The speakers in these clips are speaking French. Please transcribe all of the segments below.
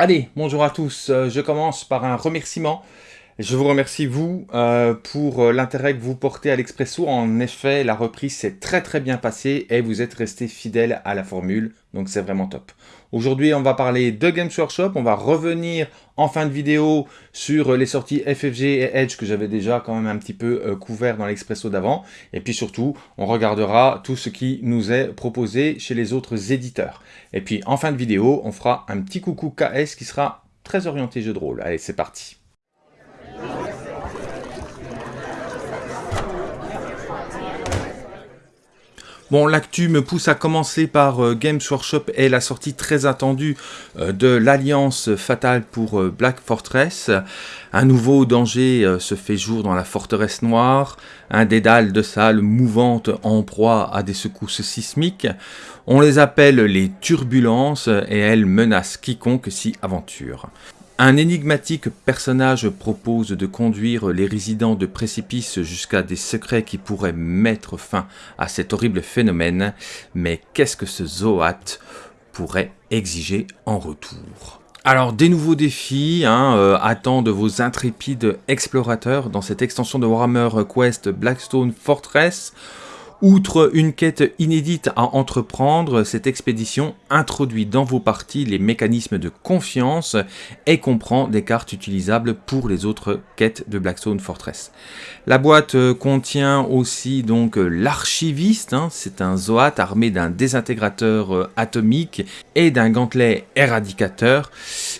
Allez, bonjour à tous, euh, je commence par un remerciement. Je vous remercie, vous, euh, pour euh, l'intérêt que vous portez à l'Expresso. En effet, la reprise s'est très très bien passée et vous êtes resté fidèle à la formule, donc c'est vraiment top. Aujourd'hui, on va parler de Games Workshop, on va revenir en fin de vidéo sur les sorties FFG et Edge que j'avais déjà quand même un petit peu couvert dans l'Expresso d'avant. Et puis surtout, on regardera tout ce qui nous est proposé chez les autres éditeurs. Et puis en fin de vidéo, on fera un petit coucou KS qui sera très orienté jeu de rôle. Allez, c'est parti Bon, l'actu me pousse à commencer par euh, Games Workshop et la sortie très attendue euh, de l'Alliance Fatale pour euh, Black Fortress. Un nouveau danger se fait jour dans la forteresse noire, un dédale de salles mouvantes en proie à des secousses sismiques. On les appelle les turbulences et elles menacent quiconque s'y aventure. Un énigmatique personnage propose de conduire les résidents de précipice jusqu'à des secrets qui pourraient mettre fin à cet horrible phénomène, mais qu'est-ce que ce Zoat pourrait exiger en retour? Alors, des nouveaux défis hein, euh, attendent vos intrépides explorateurs dans cette extension de Warhammer Quest Blackstone Fortress. Outre une quête inédite à entreprendre, cette expédition introduit dans vos parties les mécanismes de confiance et comprend des cartes utilisables pour les autres quêtes de Blackstone Fortress. La boîte euh, contient aussi donc euh, l'archiviste, hein. c'est un Zoat armé d'un désintégrateur euh, atomique et d'un gantelet éradicateur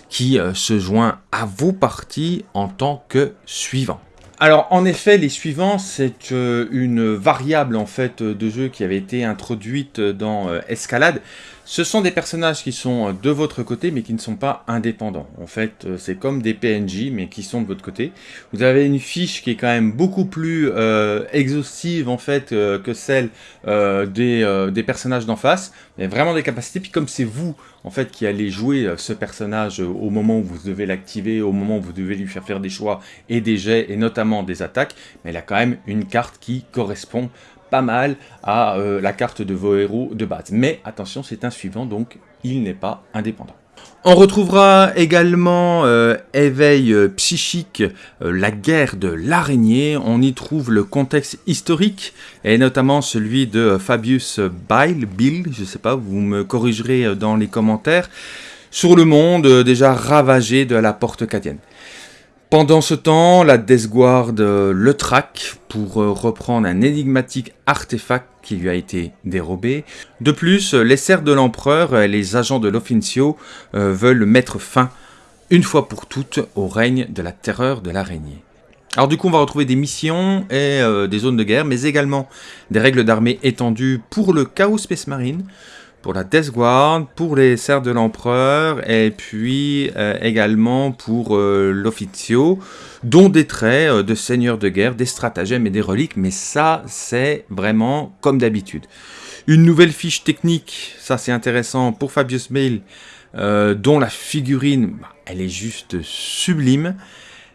qui se joint à vos parties en tant que suivant. Alors en effet, les suivants, c'est euh, une variable en fait de jeu qui avait été introduite dans euh, Escalade. Ce sont des personnages qui sont de votre côté, mais qui ne sont pas indépendants. En fait, euh, c'est comme des PNJ, mais qui sont de votre côté. Vous avez une fiche qui est quand même beaucoup plus exhaustive en fait que celle des personnages d'en face. A vraiment des capacités. Puis comme c'est vous en fait, qui allez jouer euh, ce personnage euh, au moment où vous devez l'activer, au moment où vous devez lui faire faire des choix et des jets, et notamment des attaques, mais il a quand même une carte qui correspond pas mal à euh, la carte de vos héros de base. Mais attention, c'est un suivant, donc il n'est pas indépendant. On retrouvera également euh, Éveil euh, psychique, euh, la guerre de l'araignée. On y trouve le contexte historique et notamment celui de Fabius Bile, Bill, je sais pas, vous me corrigerez dans les commentaires, sur le monde déjà ravagé de la porte cadienne. Pendant ce temps, la Death Guard le traque pour reprendre un énigmatique artefact qui lui a été dérobé. De plus, les serfs de l'empereur et les agents de l'Officio euh, veulent mettre fin, une fois pour toutes, au règne de la terreur de l'araignée. Alors du coup, on va retrouver des missions et euh, des zones de guerre, mais également des règles d'armée étendues pour le Chaos Space Marine, pour la Death Guard, pour les serfs de l'empereur, et puis euh, également pour euh, l'Officio, dont des traits euh, de seigneurs de guerre, des stratagèmes et des reliques, mais ça, c'est vraiment comme d'habitude. Une nouvelle fiche technique, ça c'est intéressant, pour Fabius Mail, dont la figurine, bah, elle est juste sublime.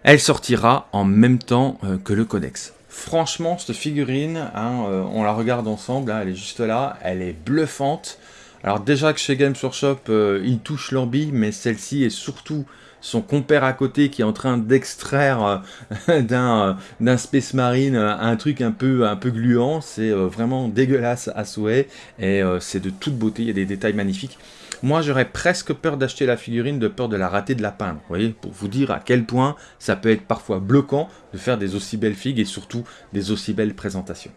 Elle sortira en même temps que le codex. Franchement, cette figurine, hein, on la regarde ensemble, hein, elle est juste là, elle est bluffante. Alors déjà que chez Games Workshop, euh, ils touchent leur bille, mais celle-ci est surtout son compère à côté qui est en train d'extraire euh, euh, d'un Space Marine un truc un peu, un peu gluant. C'est vraiment dégueulasse à souhait et c'est de toute beauté, il y a des détails magnifiques. Moi, j'aurais presque peur d'acheter la figurine de peur de la rater de la peindre. Vous voyez, pour vous dire à quel point ça peut être parfois bloquant de faire des aussi belles figues et surtout des aussi belles présentations.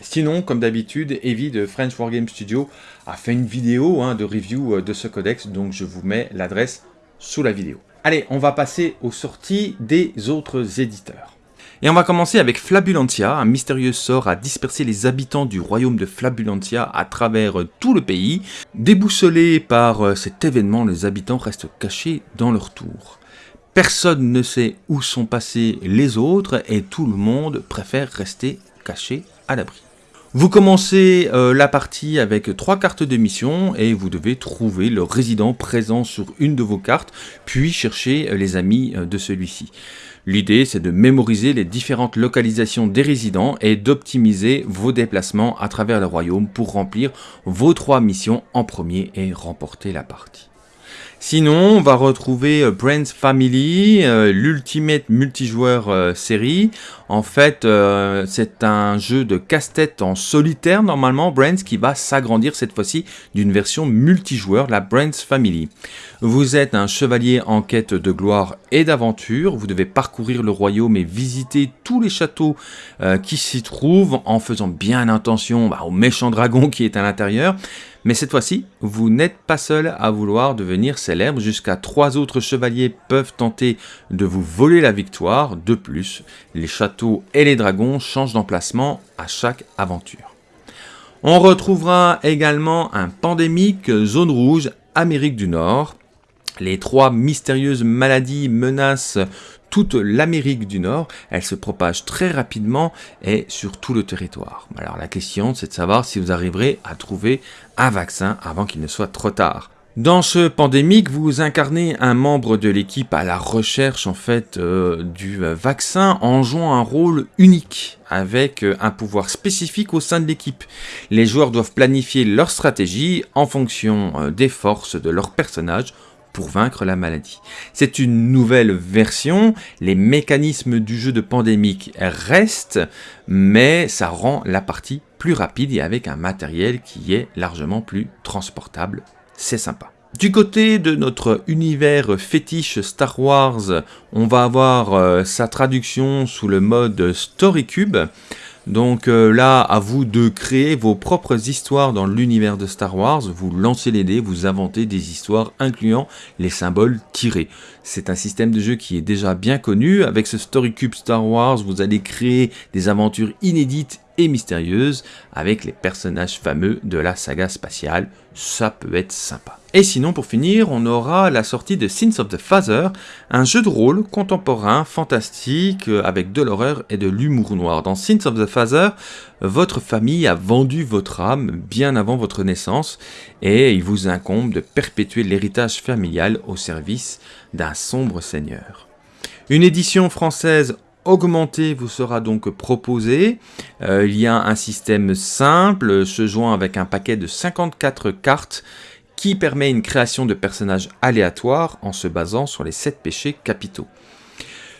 Sinon, comme d'habitude, Evie de French Wargame Studio a fait une vidéo hein, de review euh, de ce codex, donc je vous mets l'adresse sous la vidéo. Allez, on va passer aux sorties des autres éditeurs. Et on va commencer avec Flabulantia, un mystérieux sort à disperser les habitants du royaume de Flabulantia à travers tout le pays. Déboussolés par euh, cet événement, les habitants restent cachés dans leur tour. Personne ne sait où sont passés les autres et tout le monde préfère rester caché à l'abri. Vous commencez euh, la partie avec trois cartes de mission et vous devez trouver le résident présent sur une de vos cartes, puis chercher euh, les amis euh, de celui-ci. L'idée c'est de mémoriser les différentes localisations des résidents et d'optimiser vos déplacements à travers le royaume pour remplir vos trois missions en premier et remporter la partie. Sinon, on va retrouver euh, Brains Family, euh, l'Ultimate multijoueur euh, série. En fait, c'est un jeu de casse-tête en solitaire, normalement, Brains, qui va s'agrandir cette fois-ci d'une version multijoueur, la Brains Family. Vous êtes un chevalier en quête de gloire et d'aventure. Vous devez parcourir le royaume et visiter tous les châteaux qui s'y trouvent en faisant bien attention bah, au méchant dragon qui est à l'intérieur. Mais cette fois-ci, vous n'êtes pas seul à vouloir devenir célèbre, jusqu'à trois autres chevaliers peuvent tenter de vous voler la victoire. De plus, les châteaux et les dragons changent d'emplacement à chaque aventure. On retrouvera également un pandémique zone rouge Amérique du Nord. Les trois mystérieuses maladies menacent toute l'Amérique du Nord, elle se propage très rapidement et sur tout le territoire. Alors la question c'est de savoir si vous arriverez à trouver un vaccin avant qu'il ne soit trop tard. Dans ce pandémique, vous incarnez un membre de l'équipe à la recherche en fait euh, du vaccin en jouant un rôle unique avec euh, un pouvoir spécifique au sein de l'équipe. Les joueurs doivent planifier leur stratégie en fonction euh, des forces de leur personnage pour vaincre la maladie. C'est une nouvelle version, les mécanismes du jeu de pandémique restent, mais ça rend la partie plus rapide et avec un matériel qui est largement plus transportable. C'est sympa. Du côté de notre univers fétiche Star Wars, on va avoir euh, sa traduction sous le mode StoryCube. Donc euh, là, à vous de créer vos propres histoires dans l'univers de Star Wars. Vous lancez les dés, vous inventez des histoires incluant les symboles tirés. C'est un système de jeu qui est déjà bien connu. Avec ce Story Cube Star Wars, vous allez créer des aventures inédites et mystérieuses avec les personnages fameux de la saga spatiale. Ça peut être sympa. Et sinon, pour finir, on aura la sortie de Sins of the Father, un jeu de rôle contemporain, fantastique, euh, avec de l'horreur et de l'humour noir. Dans Sins of the Father, votre famille a vendu votre âme bien avant votre naissance, et il vous incombe de perpétuer l'héritage familial au service d'un sombre seigneur. Une édition française augmentée vous sera donc proposée. Euh, il y a un système simple, se joint avec un paquet de 54 cartes qui permet une création de personnages aléatoires en se basant sur les 7 péchés capitaux.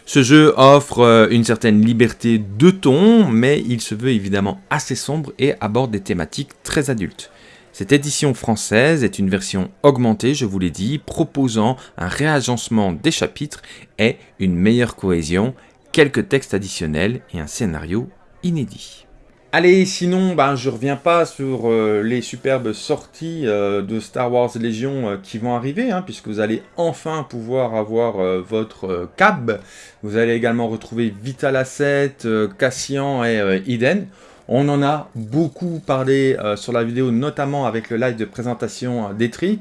Ce jeu offre euh, une certaine liberté de ton, mais il se veut évidemment assez sombre et aborde des thématiques très adultes. Cette édition française est une version augmentée, je vous l'ai dit, proposant un réagencement des chapitres et une meilleure cohésion, quelques textes additionnels et un scénario inédit. Allez, sinon, ben, je reviens pas sur euh, les superbes sorties euh, de Star Wars Légion euh, qui vont arriver, hein, puisque vous allez enfin pouvoir avoir votre cab. Vous allez également retrouver Vital Asset, Cassian et Eden. On en a beaucoup parlé euh, sur la vidéo, notamment avec le live de présentation euh, d'Etrix.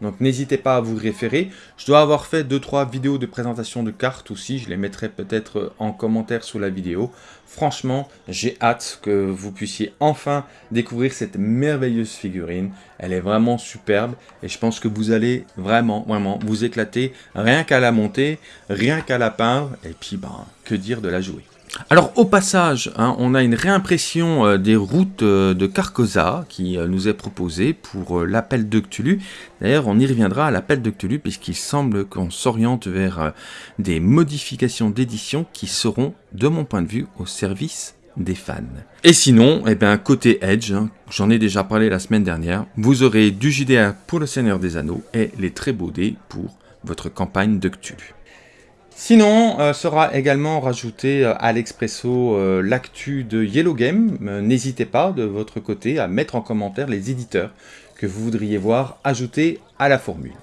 Donc n'hésitez pas à vous référer. Je dois avoir fait 2-3 vidéos de présentation de cartes aussi. Je les mettrai peut-être euh, en commentaire sous la vidéo. Franchement, j'ai hâte que vous puissiez enfin découvrir cette merveilleuse figurine. Elle est vraiment superbe et je pense que vous allez vraiment, vraiment vous éclater rien qu'à la monter, rien qu'à la peindre et puis ben, que dire de la jouer. Alors au passage, hein, on a une réimpression euh, des routes euh, de Carcosa qui euh, nous est proposée pour l'appel de Cthulhu. D'ailleurs, on y reviendra à l'appel de Cthulhu puisqu'il semble qu'on s'oriente vers des modifications d'édition qui seront, de mon point de vue, au service des fans. Et sinon, eh bien, côté Edge, hein, j'en ai déjà parlé la semaine dernière, vous aurez du JDR pour le Seigneur des Anneaux et les très beaux dés pour votre campagne de Cthulhu. Sinon, euh, sera également rajouté euh, à l'expresso euh, l'actu de Yellow Game. N'hésitez pas de votre côté à mettre en commentaire les éditeurs que vous voudriez voir ajouter à la formule.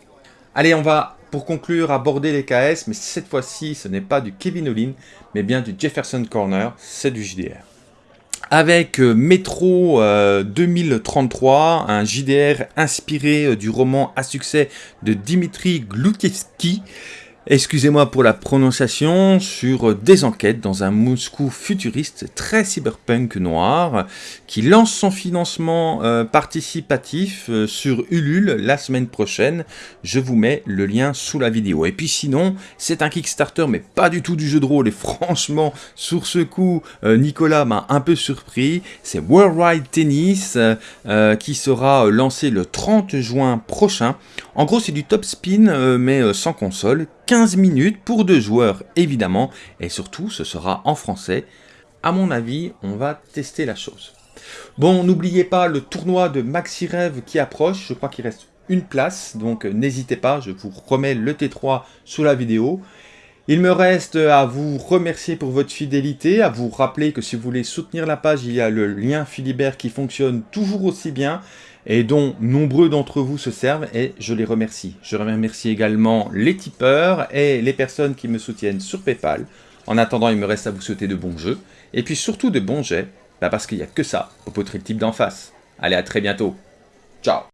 Allez, on va pour conclure aborder les KS, mais cette fois-ci ce n'est pas du Kevin Olin, mais bien du Jefferson Corner, c'est du JDR. Avec Metro 2033, un JDR inspiré du roman à succès de Dimitri Glukiewski, Excusez-moi pour la prononciation sur des enquêtes dans un Moscou futuriste très cyberpunk noir qui lance son financement euh, participatif euh, sur Ulule la semaine prochaine. Je vous mets le lien sous la vidéo. Et puis sinon, c'est un Kickstarter mais pas du tout du jeu de rôle et franchement, sur ce coup, euh, Nicolas m'a un peu surpris. C'est Worldwide Tennis qui sera lancé le 30 juin prochain. En gros, c'est du top spin mais sans console 15 minutes pour deux joueurs évidemment, et surtout ce sera en français. À mon avis, on va tester la chose. Bon, n'oubliez pas le tournoi de Maxi Rêve qui approche, je crois qu'il reste une place, donc n'hésitez pas, je vous remets le T3 sous la vidéo. Il me reste à vous remercier pour votre fidélité, à vous rappeler que si vous voulez soutenir la page, il y a le lien Philibert qui fonctionne toujours aussi bien et dont nombreux d'entre vous se servent et je les remercie. Je remercie également les tipeurs et les personnes qui me soutiennent sur Paypal. En attendant, il me reste à vous souhaiter de bons jeux et puis surtout de bons jets, bah parce qu'il n'y a que ça au poterie type d'en face. Allez, à très bientôt. Ciao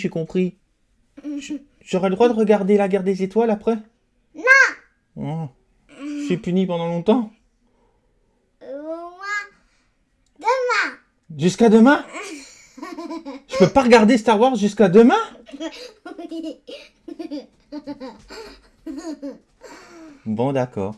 j'ai compris. J'aurai le droit de regarder la guerre des étoiles après? Non. Oh. Je suis puni pendant longtemps. Demain. Jusqu'à demain? Je peux pas regarder Star Wars jusqu'à demain? Bon, d'accord.